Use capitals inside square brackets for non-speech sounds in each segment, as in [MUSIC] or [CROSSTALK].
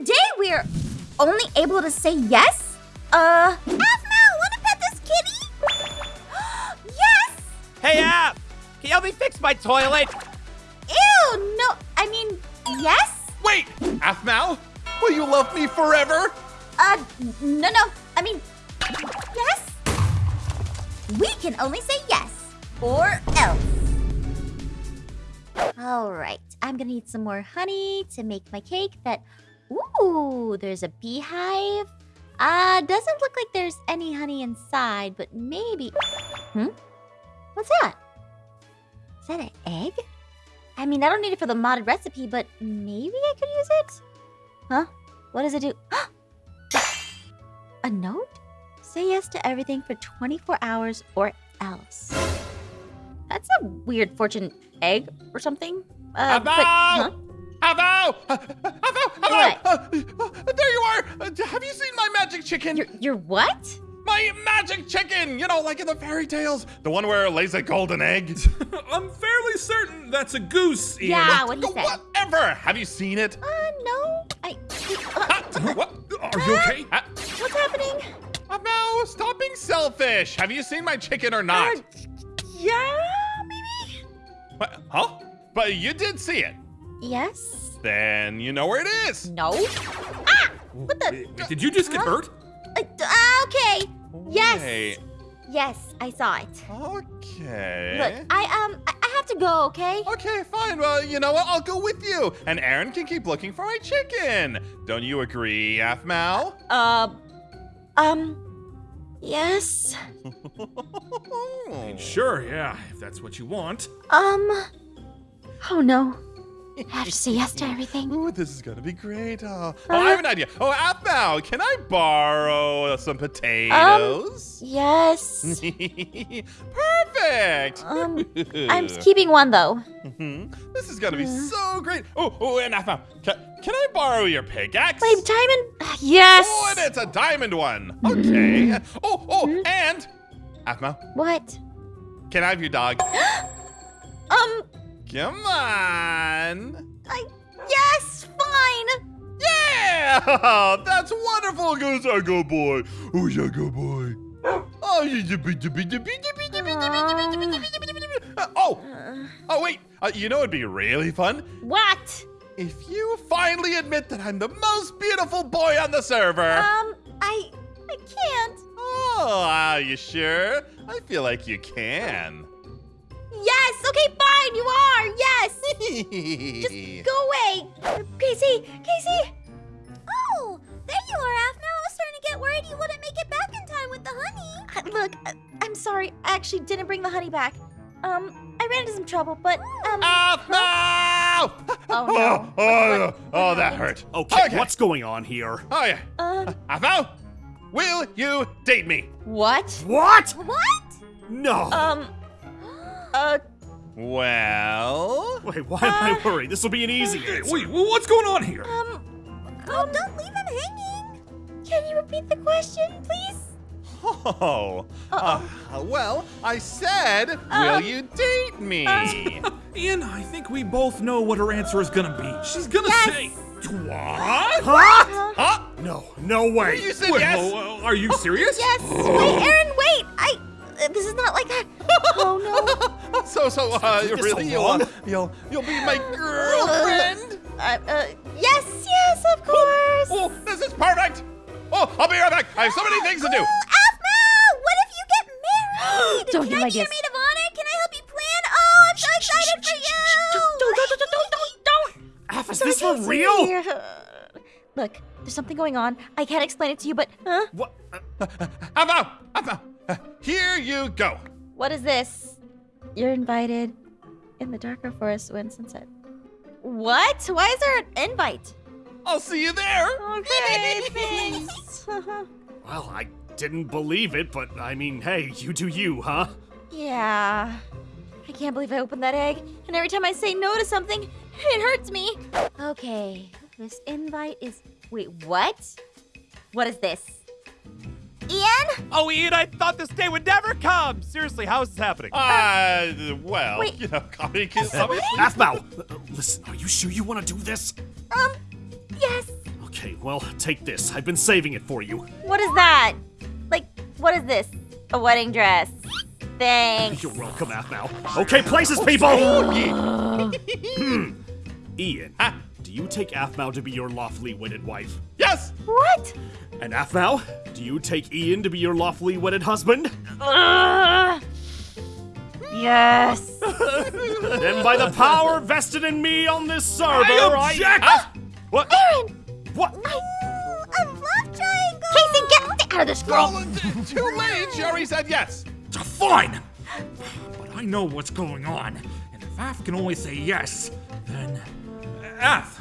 today we're only able to say yes? Uh, wanna pet this kitty? [GASPS] yes! Hey, App! Can you help me fix my toilet? Ew, no, I mean, yes? Wait, Aphmau, will you love me forever? Uh, no, no, I mean, yes? We can only say yes, or else. All right, I'm gonna need some more honey to make my cake that, ooh, there's a beehive. Uh, doesn't look like there's any honey inside, but maybe, hmm? What's that? Is that an egg? I mean, I don't need it for the modded recipe, but maybe I could use it? Huh? What does it do? [GASPS] a note? Say yes to everything for 24 hours or else. That's a weird fortune egg or something. Uh, but- huh? Avo! Avo! Avo! What? Uh, uh, there you are! Uh, have you seen my magic chicken? You're, you're what? My magic chicken! You know, like in the fairy tales. The one where it lays a golden egg. [LAUGHS] I'm fairly certain that's a goose, Ian. Yeah, what he said. Whatever! Have you seen it? Uh, no. I. Uh, [LAUGHS] what? Are you okay? What's happening? Avo, stop being selfish! Have you seen my chicken or not? Uh, yeah, maybe? What? Huh? But you did see it. Yes? Then you know where it is. No? Ah! What the? Wait, wait, did you just get Huh? hurt? Uh, uh, okay. Yes. Wait. Yes, I saw it. Okay. Look, I um, I, I have to go. Okay. Okay, fine. Well, you know what? I'll go with you. And Aaron can keep looking for my chicken. Don't you agree, Aphmau? Uh, um, yes. [LAUGHS] Sure, yeah, if that's what you want. Um. Oh no. I [LAUGHS] have to say yes to everything. Ooh, this is gonna be great. Oh, oh, I have an idea. Oh, Aphmau, can I borrow some potatoes? Um, Yes. [LAUGHS] Perfect. Um, [LAUGHS] I'm keeping one though. Mhm. This is gonna be so great. Oh, oh, and Aphmau, can, can I borrow your pickaxe? Wait, diamond? Yes. Oh, and it's a diamond one. Okay. Oh, oh, and Aphmau, What? can I have your dog? [GASPS] Um. Come on. I yes, fine. Yeah, that's wonderful. goose. a good boy? Who's a good boy? Oh, oh, oh, wait. Uh, you know it'd be really fun. What? If you finally admit that I'm the most beautiful boy on the server. Um, I, I can't. Oh, are you sure? I feel like you can. Yes. Okay. Fine. You are. Yes. [LAUGHS] Just go away. Casey. Casey. Oh, there you are, Aphmau. I was starting to get worried you wouldn't make it back in time with the honey. look, I, I'm sorry. I actually didn't bring the honey back. Um, I ran into some trouble, but um. Aphmau! Oh, no. [LAUGHS] Oh, oh, What- oh, what that hurt. Okay, Okay. what's going on here? Oh, yeah. Um. Aphmau, will you date me? What? What? What? No. Um. Uh. Well, Wait, why am I uh, worried? This will be an easy Hey, answer. wait, what's going on here? Um. Oh, don't leave him hanging. Can you repeat the question, please? oh, Uh-oh. uh, well, I said, Um, will you date me? Ian, I think we both know what her answer is gonna be. She's gonna Yes. say, what? Huh? Huh? No, no way. You said Wait, yes? well, uh, are you serious? Yes. Wait, Aaron. Wait. I. uh, This is not like that. [LAUGHS] Oh no. [LAUGHS] so, so, uh, This really, you'll, uh, you'll, you'll be my girlfriend? Uh, uh, yes, yes, of course. Oh, this is perfect. Oh, I'll be right back. I have so many things to do. Aphmau, what if you get married? [GASPS] Don't Can I my be your maid of honor? Can I help you plan? Oh, I'm so excited for you. Don't, don't, don't, don't, don't, don't, don't. Af, is this for real? Look, there's something going on. I can't explain it to you, but huh? What? Uh, Avo, Avo, uh, here you go. What is this? You're invited in the darker forest when sunset. What? Why is there an invite? I'll see you there. Okay, [LAUGHS] thanks. [LAUGHS] well, I didn't believe it, but I mean, hey, you do you, huh? yeah. I can't believe I opened that egg, and every time I say no to something, it hurts me. Okay, this invite is. Wait, what? What is this? Ian? Oh, Ian, I thought this day would never come. Seriously, how is this happening? Uh, well, Wait. you know, comic is obviously. Half Bow, uh, listen, are you sure you want to do this? Um, yes. Okay, Okay, well, take this. I've been saving it for you. What is that? Like, what is this? A wedding dress. Thanks. You're welcome, Aphmau. Okay, places, people! Hmm. Ian, do you take Aphmau to be your lawfully wedded wife? Yes! What? And Aphmau, do you take Ian to be your lawfully wedded husband? Ugh. Yes. [LAUGHS] then by the power vested in me on this server, I object! Huh? What? Aaron! What? I love triangle. Casey, get, get out of this girl. Well, too late. She already said yes. Fine! But I know what's going on, and if Af can only say yes, then. Af,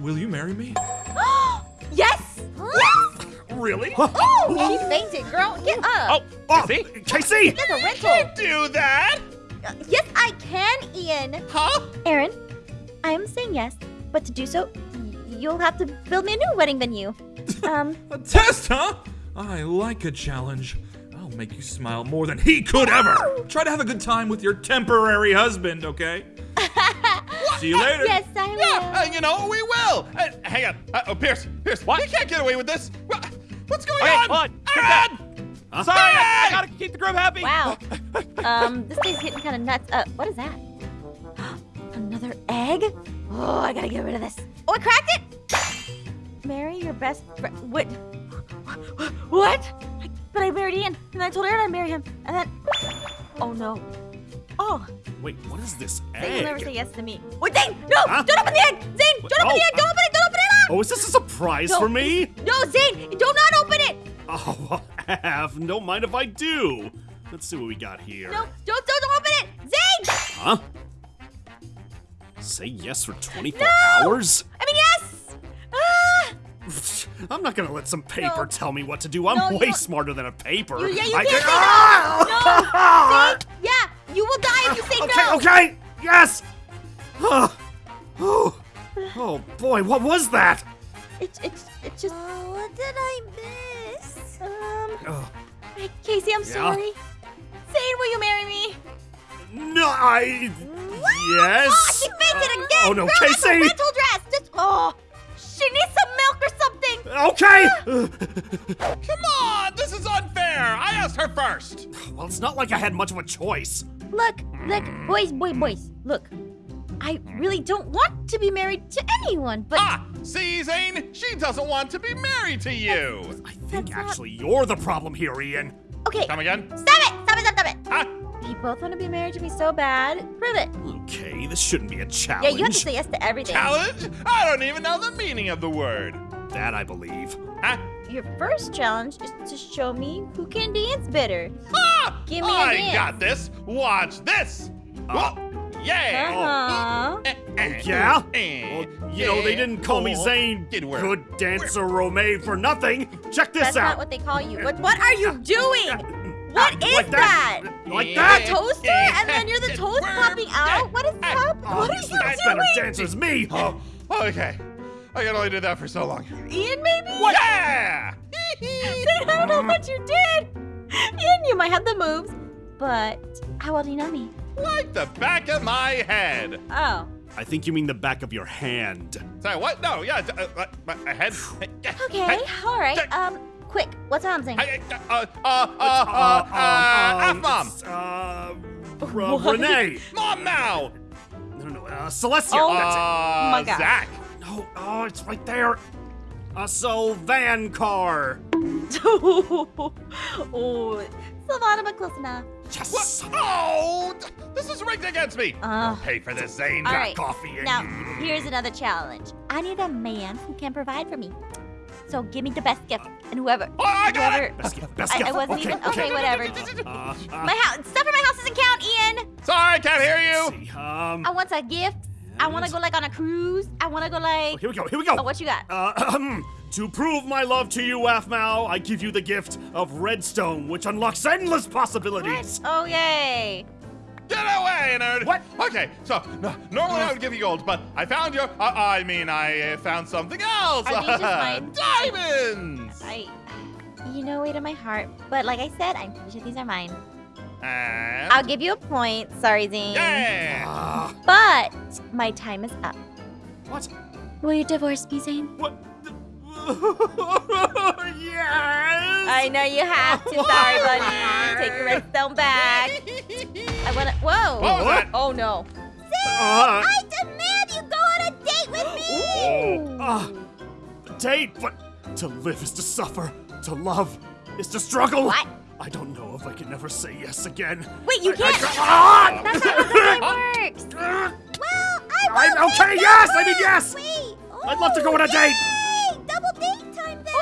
will you marry me? [GASPS] yes. Yes. Really? Oh, she fainted, girl. Get up. Oh, Oh, see? Casey! That's a rental. Do that? Uh, Yes, I can, Ian. Huh? Aaron, I am saying yes, but to do so, you'll have to build me a new wedding venue. [LAUGHS] Um, A test, huh? I like a challenge. I'll make you smile more than he could ever. Try to have a good time with your temporary husband, okay? See you later. yes, I will. Yeah, uh, you know, we will. Uh, hang on. Uh, oh, Pierce, Pierce, what? You can't get away with this. Wha- What's going Okay, on? hold on. Aaron! Sorry, I, I gotta keep the groom happy. Wow. [LAUGHS] Um, this thing's getting kind of nuts. Uh, what is that? [GASPS] Another egg? Oh, I gotta get rid of this. Oh, I cracked it! Marry your best friend. What? [GASPS] What? I, but I married Ian, and I told Aaron I'd marry him, and then. Oh no. Oh, Wait, what is this egg? Zane will never say yes to me. Wait, Zane! No! Huh? Don't open the egg! Zane! Don't open Oh, the egg! Don't open it! Don't open it! Oh, is this a surprise No. for me? No, Zane! Do not open it! Oh, [LAUGHS] Av, don't mind if I do. Let's see what we got here. No, don't, don't, open it! Zane! Huh? Say yes for 24 No! hours? I mean, yes! Ah! [LAUGHS] I'm not gonna let some paper No. tell me what to do. I'm No, way don't- smarter than a paper. You, yeah, you I can't can- say Ah! no! No! [LAUGHS] Zane, yeah, you will die if you say Okay, no! okay, yes. oh, oh, oh boy, what was that? It's, it's, it's just. Oh, what did I miss? Um. Oh, Casey, I'm Yeah? sorry. Zane, will you marry me? no, I. Oh, Yes. she fainted again! Oh, no, Girl, that's a Casey! rental dress! Just, oh! She needs some milk or something! Okay. Come on, this is unfair. I asked her first. well, it's not like I had much of a choice. Look, look, boys, boy, boys, look. I really don't want to be married to anyone, but Ah, see, Zane, she doesn't want to be married to you. I think That's not- actually you're the problem here, Ian. okay. Come again? Stop it! Stop it! Stop, stop it! Ah, You both want to be married to me so bad. Prove it. Okay, this shouldn't be a challenge. Yeah, you have to say yes to everything. challenge? I don't even know the meaning of the word. That I believe. Huh? Your first challenge is to show me who can dance better. Ah, Give me a I dance. I got this. Watch this. Uh, Whoa, yeah. Uh-huh. Eh, eh, Yeah? eh, Well, you know, they didn't call me oh, Zane, good dancer Romeo for nothing. Check this That's out. not what they call you. What, what are you [LAUGHS] doing? What Ah, like that? Like that? A toaster? And then you're the [LAUGHS] toast popping out? What is Ah, happening? Oh, What are this you guy's better doing? dancer as me. Oh, okay. I can only do that for so long. Ian, maybe? Yeah! I don't know what you did. Ian, you might have the moves, but how well do you know me? like the back of my head. Oh. I think you mean the back of your hand. Sorry, what? No, yeah, uh, uh, my, my head. Okay, all right. Um, quick, what's on saying? Hey, uh, uh, uh, uh, uh, uh, um, F-Mom. it's, Uh, R- What? Renee. Mom now. No, no, uh, Celestia. Oh. That's Uh, my God. Zach. It. No, oh, it's right there. A Sylvan car. [LAUGHS] oh, Savannah, but close enough. Yes. What? Oh, th- this is rigged against me. Uh, Pay for this, Zane. all Got right. coffee and Now, here's another challenge. I need a man who can provide for me. So give me the best gift, and whoever, Oh, I got whoever. it. Best gift, best I, I gift. wasn't okay, even. Okay, okay. whatever. [LAUGHS] Uh, uh, My house, stuff in my house doesn't count, Ian. Sorry, I can't hear you. see, um, I want a gift. I want to go like on a cruise. I want to go oh, like. here we go. Here we go. Oh, what you got? Uh, to prove my love to you, Aphmau, I give you the gift of Redstone, which unlocks endless possibilities. Oh yay! Get away, nerd. What? Okay, so no, normally I would give you gold, but I found your. Uh, I mean, I uh, found something else. Are these just mine? [LAUGHS] Diamonds. I, you know, way to my heart. But like I said, I'm pretty sure these are mine. And I'll give you a point. Sorry, Zane. yeah. Ah, But my time is up. what? Will you divorce me, Zane? What? [LAUGHS] yes! I know you have to. Sorry, [LAUGHS] buddy. Take your redstone back. [LAUGHS] I wanna. Whoa. What was that? Oh no. Uh, I demand you go on a date with me. Ah, date, but to live is to suffer, to love is to struggle. What? I don't know if I can ever say yes again. Wait, you I- I can't. Ah! That's not how the works. Well, I will okay, yes, that I mean, yes. Wait. I'd love to go on a date. Yay! Double date time then.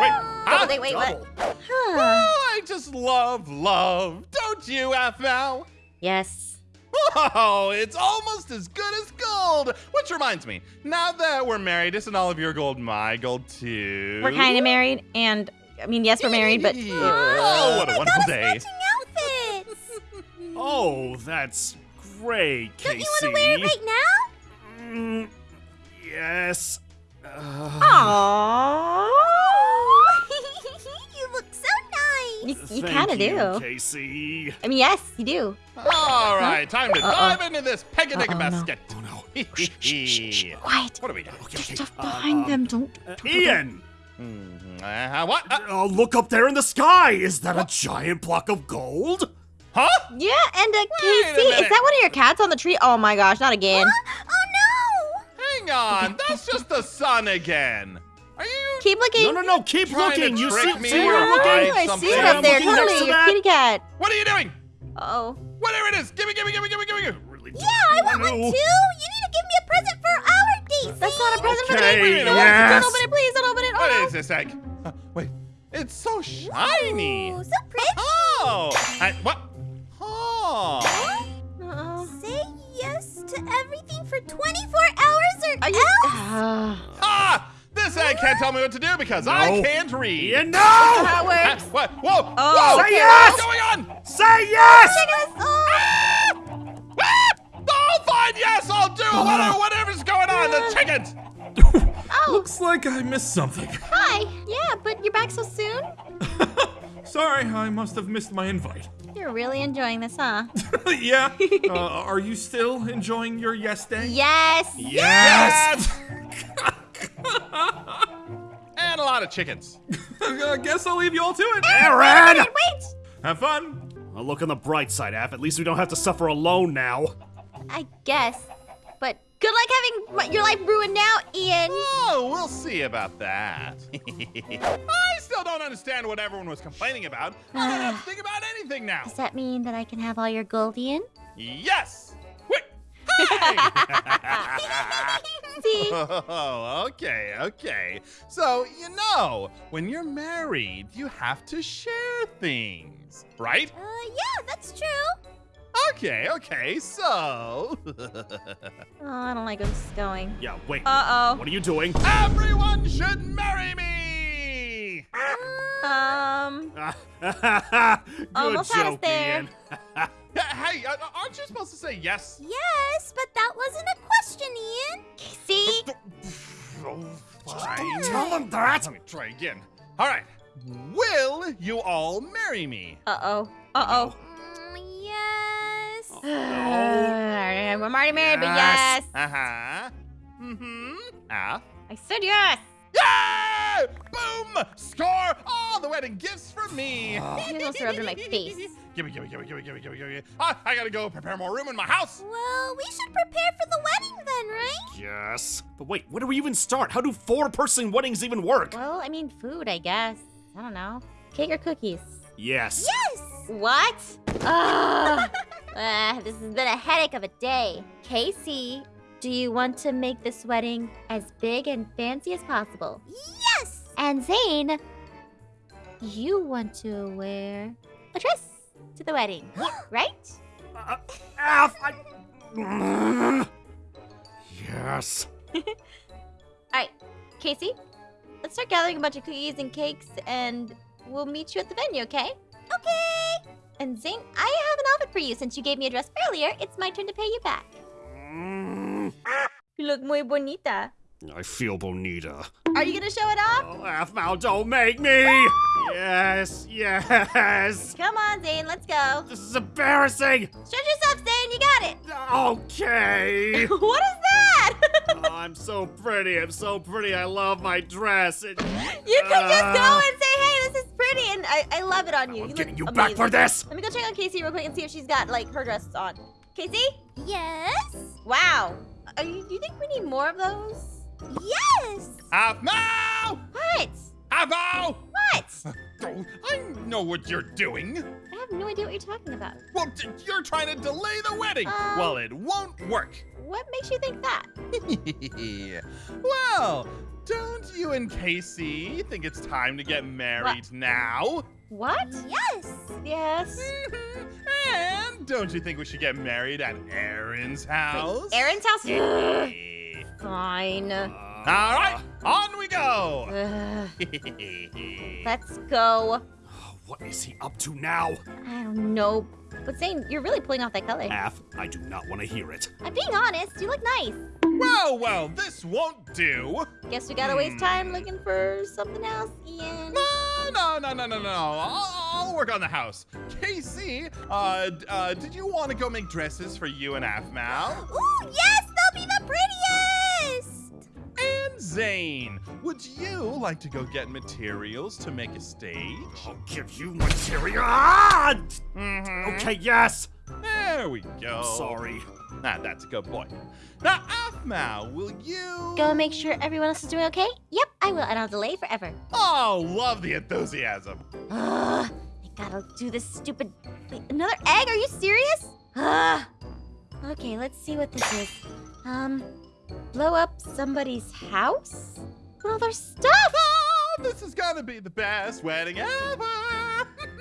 Wait, Double huh? date. Wait, what? Double. Oh, I just love love. Don't you, FML? yes. Oh, it's almost as good as gold. Which reminds me, now that we're married, isn't all of your gold my gold too? We're kind of married, and I mean, yes, we're married, but. Oh, what a wonderful day. outfits. [LAUGHS] Oh, that's great, Casey. Don't you want to wear it right now? Mm, yes. Uh, Aww. [LAUGHS] you look so nice. You, you kind of do. Casey. I mean, yes, you do. All right, time to Uh-oh. dive into this peg-a-dig Uh-oh, no. basket. Oh no. Quiet. What do we got? Okay, okay. Stuff Uh, behind um, them. Don't. uh, Ian, Mhm. Uh, what? Uh, uh, look up there in the sky. Is that a giant block of gold? huh? Yeah, and uh, Wait a Casey, is that one of your cats on the tree? Oh my gosh, not again. Oh no! Hang on, that's just the sun again. Are you? Keep looking. No, no, no. Keep looking. You see, me see or where I'm looking? I see it up there. I'm looking Totally, your kitty cat. What are you doing? Oh. Whatever it is, gimme, gimme, gimme, gimme, gimme, gimme. Really Yeah, I want one too. You need to give me a present for our date. That's not a present for the Okay, date. Don't- yes. Don't open it, please. Don't open it. What Oh, is this egg? Uh, wait, it's so shiny. no. Ooh, so pretty. Oh, I, what? Oh. Uh-oh. Say yes to everything for 24 hours or Are you? Ah. Ah! This egg can't tell me what to do because I can't read. Ian, no! How it Ah, works. what? Whoa! Oh, whoa! Say yes! What's going on? Say yes! Ah! Ah! Oh, fine. Yes, I'll do it. Whatever, whatever's going on. The chickens. [LAUGHS] Looks like I missed something. Hi. Yeah, but you're back so soon. [LAUGHS] Sorry, I must have missed my invite. You're really enjoying this, huh? [LAUGHS] yeah? Uh, are you still enjoying your yes day? Yes. Yes! And a lot of chickens. I guess I'll leave you all to it. Aaron! Wait. Have fun. Well, look on the bright side, Af. At least we don't have to suffer alone now. I guess. Good luck having your life ruined now, Ian. Oh, we'll see about that. [LAUGHS] I still don't understand what everyone was complaining about. I don't have to think about anything now. Does that mean that I can have all your gold, Ian? Yes. Wait. [LAUGHS] See? [LAUGHS] Oh, okay, okay. So, you know, when you're married, you have to share things, right? Uh, yeah. Okay, okay, so. Oh, I don't like where this is going. Yeah, wait. Uh-oh. What are you doing? Everyone should marry me! Um, [LAUGHS] Good Almost had us joke, there. Ian. [LAUGHS] Hey, uh, aren't you supposed to say yes? Yes, but that wasn't a question, Ian. see? Oh, fine. Tell him that. Let me try again. All right. Will you all marry me? Uh-oh. Uh-oh. Mm, yes. I'm already married, but yes. Yes. Uh huh. Mm hmm. Ah. I said yes. Yay! Boom! Score! All the wedding gifts for me. You almost rubbed in my face. [LAUGHS] Gimme, gimme, gimme, gimme, gimme, gimme, gimme. Ah, I gotta go prepare more room in my house. Well, we should prepare for the wedding then, right? Yes. But wait, where do we even start? How do four-person weddings even work? Well, I mean, food, I guess. I don't know. Cake or cookies? Yes. Yes. What? Ugh. [LAUGHS] Ah, this has been a headache of a day. Casey, do you want to make this wedding as big and fancy as possible? Yes. And Zane, you want to wear a dress to the wedding, [GASPS] right? Uh, I... Yes. [LAUGHS] All right, Casey, let's start gathering a bunch of cookies and cakes, and we'll meet you at the venue, okay? Okay. And Zane, I have an outfit for you. Since you gave me a dress earlier, it's my turn to pay you back. Mm, You look muy bonita. I feel bonita. Are you gonna show it off? Oh, Af, now don't make me! Yes, yes! Come on, Zane, let's go. This is embarrassing! Stretch yourself, Zane, you got it. Okay! [LAUGHS] what is that? I'm so pretty. I'm so pretty. I love my dress. It- You could just go Ah. and say, hey, this is pretty, and I, I love it on you. I'm you getting you look back for this. Let me go check on Casey real quick and see if she's got, like, her dress on. Casey? Yes? Wow. Are you, do you think we need more of those? Yes! Aphmau! What? Aphmau! What? [LAUGHS] I know what you're doing. I have no idea what you're talking about. Well, you're trying to delay the wedding. Um, well, it won't work. What makes you think that? [LAUGHS] well, don't you and Casey think it's time to get married now? What? Yes! Yes. and don't you think we should get married at Aaron's house? Aaron's house? Yeah. Fine. Uh, All right, on we go. [SIGHS] Ugh, [LAUGHS] let's go. [SIGHS] What is he up to now? I don't know. But Zane, you're really pulling off that color. Af, I do not want to hear it. I'm being honest. You look nice. Well, well, this won't do. Guess we gotta waste time looking for something else, Ian. No, no, no, no, no, no. I'll, I'll work on the house. Casey, uh, uh, did you want to go make dresses for you and Aphmau? Ooh, yes! They'll be the prettiest! And Zane, would you like to go get materials to make a stage? I'll give you material. Ah! Mm-hmm. Okay, yes. There we go. I'm sorry. Ah, that's a good boy. Now, Aphmau, will you? Go make sure everyone else is doing okay? Yep, I will, and I'll delay forever. Oh, love the enthusiasm. Ugh, I gotta do this stupid. Wait, another egg? Are you serious? Ugh. Okay, let's see what this is. Um, blow up somebody's house? With all their stuff? Oh, this is gonna be the best wedding ever.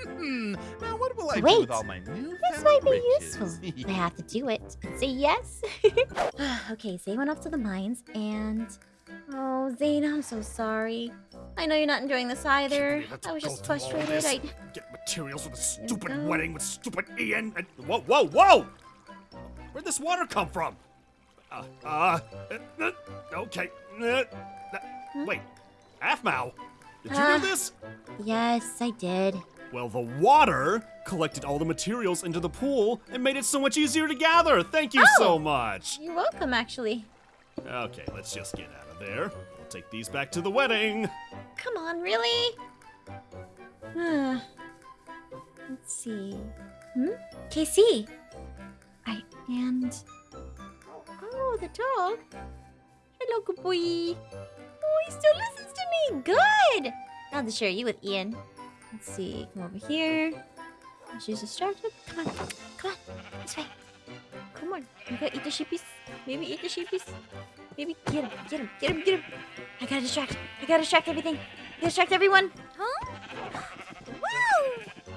Now, what will I do Wait. with all my new This might be useful. [LAUGHS] I have to do it say yes. [LAUGHS] okay, Zane went off to the mines and. Oh, Zane, I'm so sorry. I know you're not enjoying this either. I was just frustrated. I. Get materials for the There we stupid wedding with stupid Ian. And whoa, whoa, whoa! Where'd this water come from? Uh, uh, uh, uh, okay. Uh, uh, wait, Aphmau, did you Ah. do this? Yes, I did. Well, the water collected all the materials into the pool and made it so much easier to gather. Thank you Oh. so much. You're welcome, actually. Okay, let's just get out of there. We'll take these back to the wedding. Come on, really? Let's see. Hmm? KC. I and oh, the dog. Hello, good boy. Oh, he still listens to me. Good. To share you with Ian. Let's see. Come over here. She's distracted. Come on, come on. This way. Come on. You gotta eat the sheepies. Maybe eat the sheepies. Maybe get him, get him, get him, get him. I gotta distract. I gotta distract everything. I gotta distract everyone. Huh? Wow!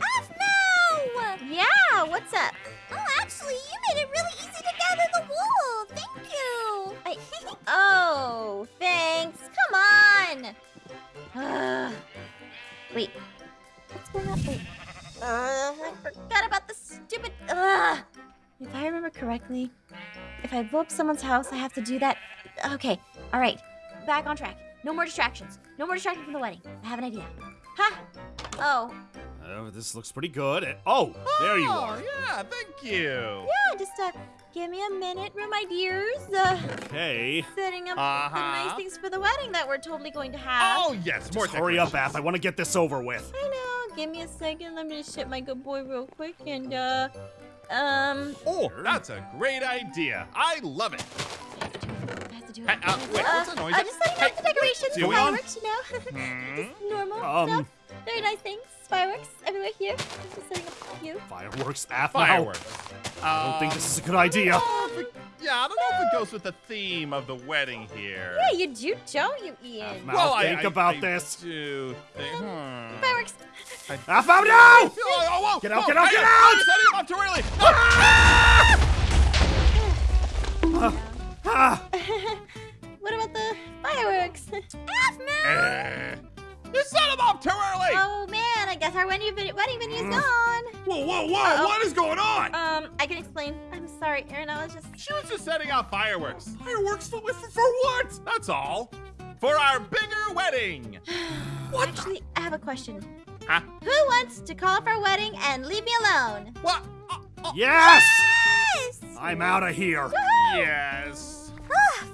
Aphmau! Yeah, what's up? Oh, actually, you made it really easy to gather the wool. Thank you. I, [LAUGHS] oh, thanks. Come on. [SIGHS] Wait, Uh, I forgot about the stupid. Ugh. If I remember correctly, if I blow up someone's house, I have to do that. Okay, all right. Back on track. No more distractions. No more distractions from the wedding. I have an idea. Ha! Oh, Oh, this looks pretty good. And- Oh, there you oh, are. yeah, thank you. yeah, just uh, give me a minute, my dears. Uh, Okay. setting up the Uh-huh. nice things for the wedding that we're totally going to have. Oh, yes, more Just hurry up. Af. I want to get this over with. I know. Give me a second. Let me just ship my good boy real quick and uh, um. Oh, that's a great idea. I love it. I have to do it. Hey, uh, wait, what's that noise? Uh, just letting you know Hey, the decorations, what's going on? fireworks, you know. [LAUGHS] Hmm? just normal Um, stuff. Very nice things. Fireworks everywhere here. Just setting up a few. Fireworks, Af. Fireworks. I don't think Um, this is a good idea. Yeah, I don't know if it goes with the theme of the wedding here. Yeah, you do, don't you, Ian? Mal, well, I think I- about I this. Do think, hmm. Fireworks. Af, oh, no! Oh, oh, whoa, Get out, whoa, get out, get out! I'm setting him up too early. Ah, [LAUGHS] what about the fireworks? [LAUGHS] Eh, you set him up too early. oh man, I guess our wedding video, wedding video is mm. gone. Whoa, whoa, whoa! Uh-oh. What is going on? Um, I can explain. I'm sorry, Aaron. I was just. She was just setting out fireworks. Fireworks for, for, for what? That's all. For our bigger wedding. [SIGHS] what Actually, I have a question. Huh? Who wants to call off our wedding and leave me alone? What? Oh, oh, yes! Yes! I'm out of here. yes. Ah,